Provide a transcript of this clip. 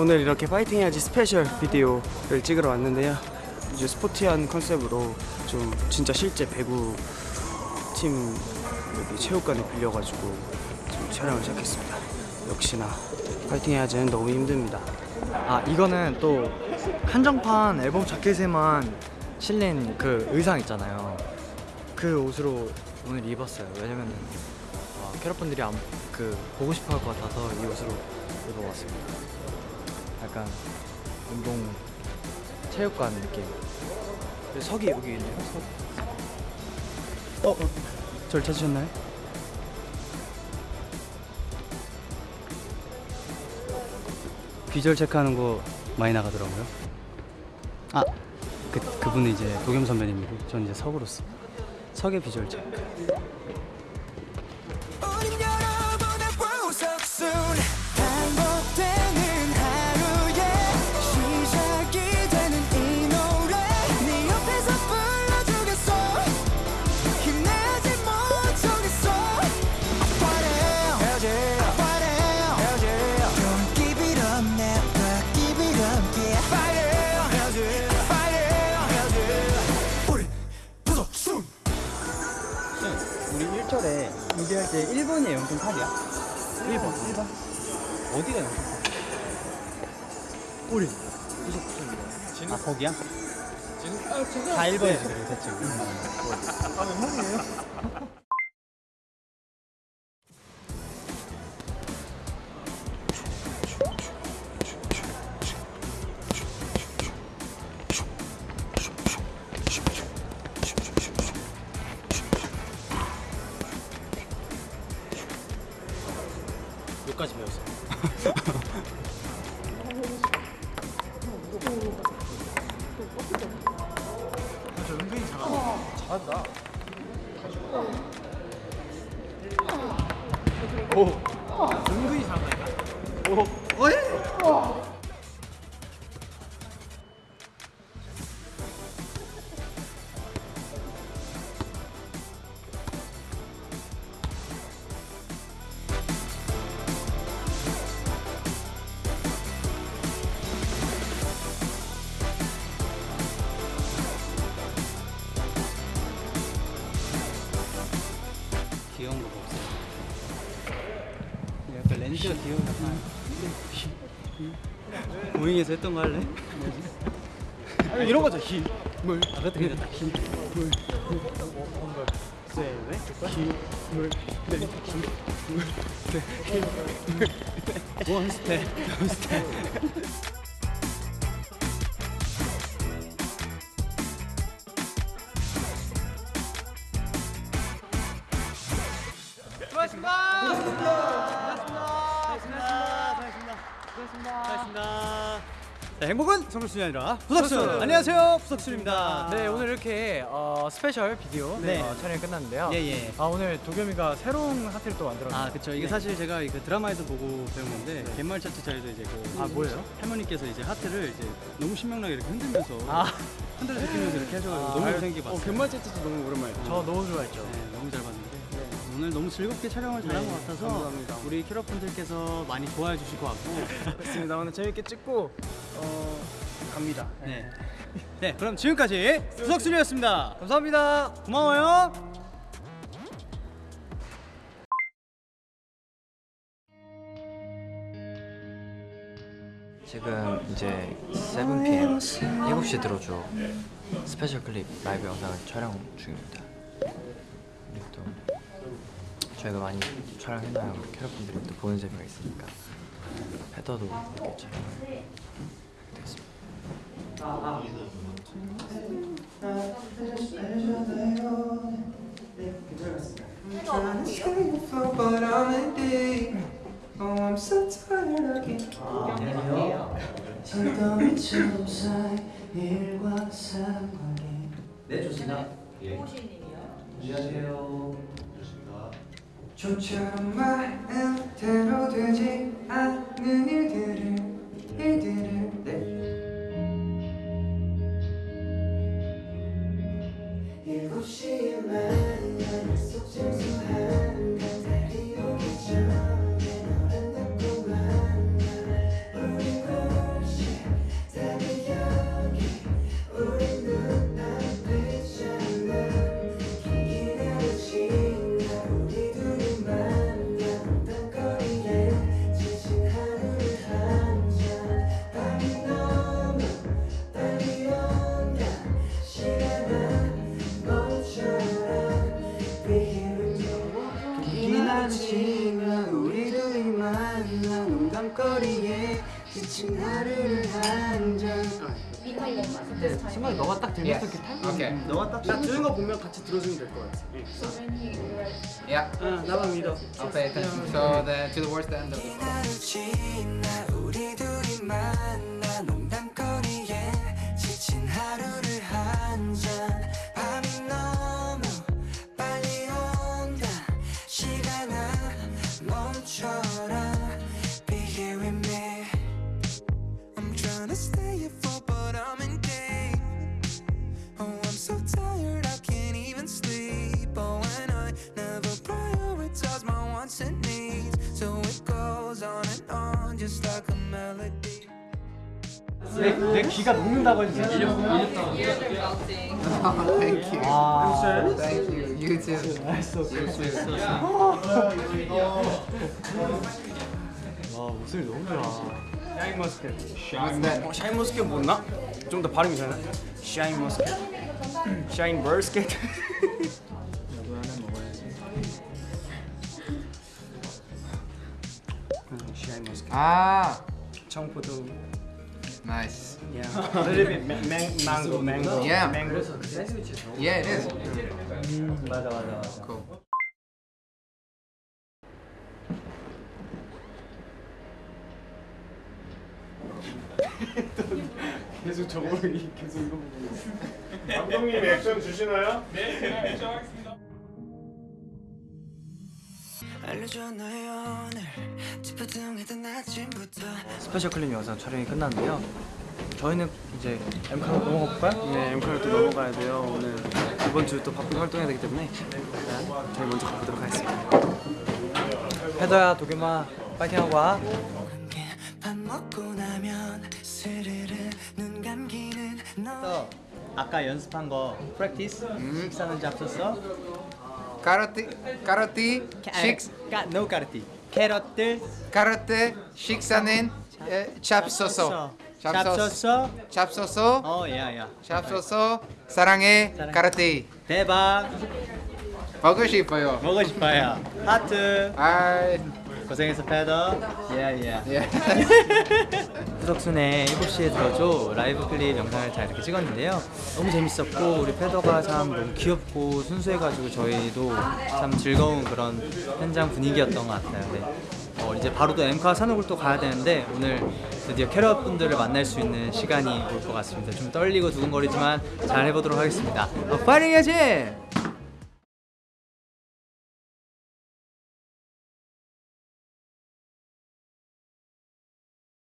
오늘 이렇게 파이팅 해야지 special video를 찍으러 왔는데요. 이제 sporty한 컨셉으로 좀 진짜 실제 배구 팀 여기 체육관에 빌려가지고 지금 촬영을 시작했습니다. 역시나 파이팅 해야지는 너무 힘듭니다. 아 이거는 또 한정판 앨범 자켓에만 실린 그 의상 있잖아요. 그 옷으로 오늘 입었어요. 왜냐면은 어, 캐럿분들이 안, 그 보고 싶어 할 것 같아서 이 옷으로 입어봤습니다. 약간 운동 체육관 느낌. 석이 여기 있네요. 석. 어, 어, 절 찾으셨나요? 비주얼 체크하는 거 많이 나가더라고요. 아, 그 그분은 이제 도겸 선배님이고, 전 이제 석으로서 석의 비주얼 체크. 1번, 1번. 어디가 0.8? 우리. 아 거기야? 다. 1번이지 그래 대충 여기까지 잘한다. 약간 렌즈가 귀여운 거 고잉에서 했던 거 할래? 아니, 이런 거죠. 힘. 물 아, 그것도 괜찮다 힘, 물, 세, 네? 힘, 물, 네, 힘, 물, 네, 힘, 물, 네. one step, two step 자, 행복은 성적순이 아니라 부석순. 안녕하세요, 부석순입니다. 네, 네, 오늘 이렇게 어, special video 네. 어, 촬영이 끝났는데요. 예, 예. 아 오늘 도겸이가 새로운 하트를 또 만들었네요. 아 그쵸 이게 사실 제가 그 드라마에서 보고 배운 건데 갯마을 차차차에서 이제 그 아, 뭐예요? 할머니께서 이제 하트를 이제 너무 신명나게 이렇게 흔들면서 아. 흔들어 제끼면서 이렇게 하셔가지고 아, 너무 아유, 생기 봤어요. 갯마을 차차차 너무 오랜만이다. 저 너무 좋아했죠. 네, 너무 잘 봤는데 오늘 너무 즐겁게 촬영을 잘한 네, 것 같아서 감사합니다. 우리 캐럿 분들께서 많이 좋아해 주실 것 같고 그렇습니다. 오늘 재밌게 찍고 어, 갑니다. 네. 네 그럼 지금까지 부석순이었습니다. 감사합니다. 고마워요. 지금 이제 7pm 7시 들어줘 special clip 라이브 영상을 촬영 중입니다 또 저희가 많이 촬영해놔야 캐럿분들이 또 보는 재미가 있으니까. 패더도 이렇게 촬영을 됐습니다 좀처럼 마음대로 되지 않는 일들을 일들을 네. 일곱 시에 만 거리에 지친 하루를 한잔 순간 너가 딱 들렸을 때 타임 Okay. 너가 딱, 딱 들은 거 보면 같이 들어주면 될. 예. Yeah. 아, 나만 믿어. I'll pay attention. So the to the words the end of the 내, 내 귀가 녹는다고 해주세요 Thank you. 아 Thank you. You too. 와 목소리 너무 좋아 샤인 머스켓. 어, 샤인 머스켓 뭐나? 좀 더 발음이 되나? 샤인 머스켓. 샤인 머스켓. 음, 샤인 머스켓. Ah, 청포도. Nice. Yeah. A little bit ma- mang- mango, mango. Yeah. Mango. Yeah, it is. 맞아 맞아 맞아 Cool. 계속 저거를 계속 이거 보고 있어. 감독님 액션 주시나요? 알려줘 너의 오늘 찌뿌둥 스페셜 클립 영상 촬영이 끝났는데요 저희는 이제 엠카로 넘어가 볼까요? 네, 엠카를 또 넘어가야 돼요. 오늘 이번 주 또 바쁘게 활동해야 되기 때문에 일단 저희 먼저 가보도록 하겠습니다. 페더야 도겸아 파이팅하고 와 함께 밥 먹고 나면 스르르 눈 감기는 너 아까 연습한 거 프랙티스 식사는 잡섰어? Karate, karate, shiks, 까, no 까르띠 캐럿들 karate, 식사는 에, 잡소서. 잡소서. 어 야야 잡소서. 사랑해. karate. 대박 먹고 싶어요. 먹고 싶어요 하트 아, 고생했어 페더 예예 예. 후석순의 7시에 들어줘 라이브 클립 영상을 잘 이렇게 찍었는데요 너무 재밌었고 우리 패더가 참 너무 귀엽고 순수해가지고 저희도 참 즐거운 그런 현장 분위기였던 것 같아요 네. 어, 이제 바로 또 엠카 산옥을 또 가야 되는데 오늘 드디어 캐럿 분들을 만날 수 있는 시간이 올 것 같습니다 좀 떨리고 두근거리지만 잘 해보도록 하겠습니다 어, 파이팅 해야지!